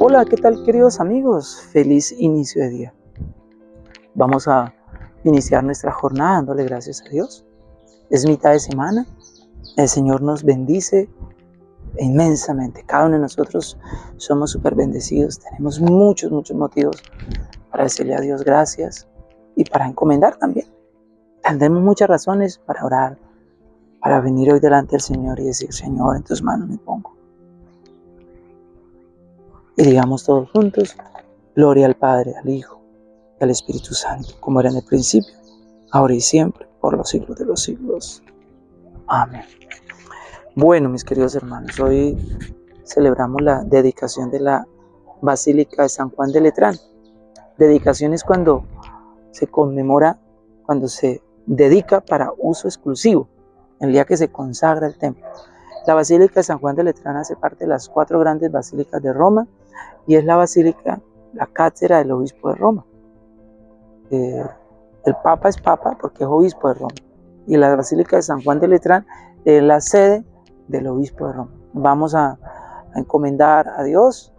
Hola, ¿qué tal queridos amigos? Feliz inicio de día. Vamos a iniciar nuestra jornada dándole gracias a Dios. Es mitad de semana. El Señor nos bendice inmensamente. Cada uno de nosotros somos súper bendecidos. Tenemos muchos, muchos motivos para decirle a Dios gracias y para encomendar también. Tendremos muchas razones para orar, para venir hoy delante del Señor y decir, Señor, en tus manos me pongo. Y digamos todos juntos, gloria al Padre, al Hijo y al Espíritu Santo, como era en el principio, ahora y siempre, por los siglos de los siglos. Amén. Bueno, mis queridos hermanos, hoy celebramos la dedicación de la Basílica de San Juan de Letrán. Dedicación es cuando se conmemora, cuando se dedica para uso exclusivo, el día que se consagra el templo. La Basílica de San Juan de Letrán hace parte de las cuatro grandes basílicas de Roma y es la basílica, la cátedra del obispo de Roma. Eh, el Papa es Papa porque es obispo de Roma y la Basílica de San Juan de Letrán es la sede del obispo de Roma. Vamos a, encomendar a Dios,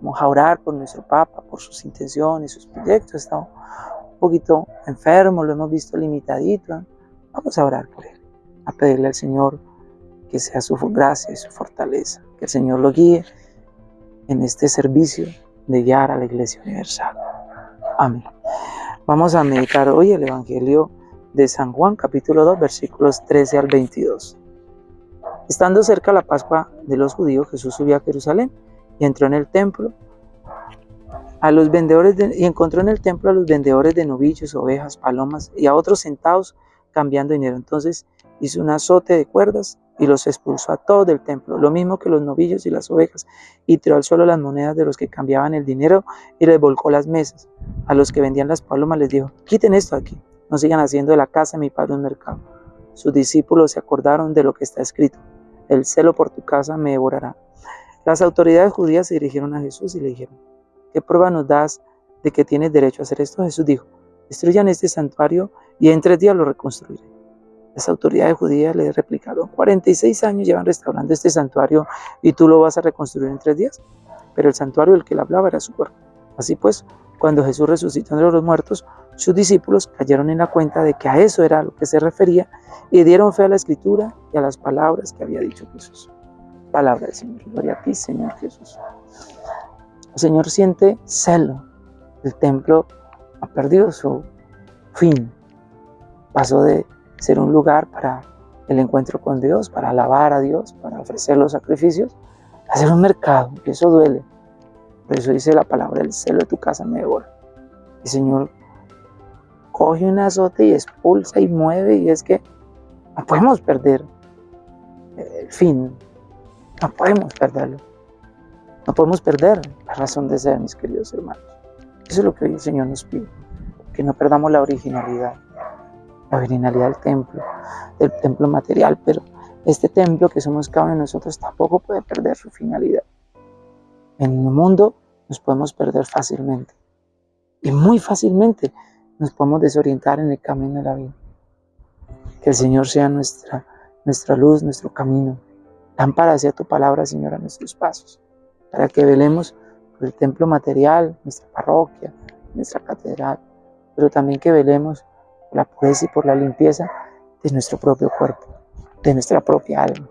vamos a orar por nuestro Papa, por sus intenciones, sus proyectos. Está un poquito enfermo, lo hemos visto limitadito. Vamos a orar por él, a pedirle al Señor que sea su gracia y su fortaleza, que el Señor lo guíe en este servicio de guiar a la Iglesia Universal. Amén. Vamos a meditar hoy el Evangelio de San Juan, capítulo 2, versículos 13 al 22. Estando cerca la Pascua de los judíos, Jesús subió a Jerusalén y entró en el templo a los vendedores y encontró en el templo a los vendedores de novillos, ovejas, palomas y a otros sentados cambiando dinero. Entonces hizo un azote de cuerdas y los expulsó a todos del templo, lo mismo que los novillos y las ovejas, y tiró al suelo las monedas de los que cambiaban el dinero y les volcó las mesas. A los que vendían las palomas les dijo, quiten esto aquí, no sigan haciendo de la casa de mi padre un mercado. Sus discípulos se acordaron de lo que está escrito, el celo por tu casa me devorará. Las autoridades judías se dirigieron a Jesús y le dijeron, ¿qué prueba nos das de que tienes derecho a hacer esto? Jesús dijo, destruyan este santuario y en tres días lo reconstruiré. Las autoridades judías le replicaron, 46 años llevan restaurando este santuario y tú lo vas a reconstruir en tres días. Pero el santuario del que él hablaba era su cuerpo. Así pues, cuando Jesús resucitó entre los muertos, sus discípulos cayeron en la cuenta de que a eso era a lo que se refería y dieron fe a la escritura y a las palabras que había dicho Jesús. Palabra del Señor. Gloria a ti, Señor Jesús. El Señor siente celo. El templo ha perdido su fin. Pasó de ser un lugar para el encuentro con Dios, para alabar a Dios, para ofrecer los sacrificios, hacer un mercado, y eso duele. Por eso dice la palabra, el celo de tu casa me devora. El Señor coge un azote y expulsa y mueve, y es que no podemos perder el fin, no podemos perderlo. No podemos perder la razón de ser, mis queridos hermanos. Eso es lo que hoy el Señor nos pide, que no perdamos la originalidad la originalidad del templo, del templo material, pero este templo que somos cada uno de nosotros tampoco puede perder su finalidad. En el mundo nos podemos perder fácilmente y muy fácilmente nos podemos desorientar en el camino de la vida. Que el Señor sea nuestra, nuestra luz, nuestro camino. Lámpara hacia tu palabra, Señor, a nuestros pasos, para que velemos por el templo material, nuestra parroquia, nuestra catedral, pero también que velemos la pureza y por la limpieza de nuestro propio cuerpo, de nuestra propia alma.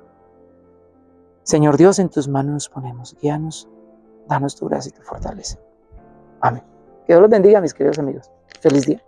Señor Dios, en tus manos nos ponemos, guíanos, danos tu gracia y tu fortaleza. Amén. Que Dios los bendiga, mis queridos amigos. Feliz día.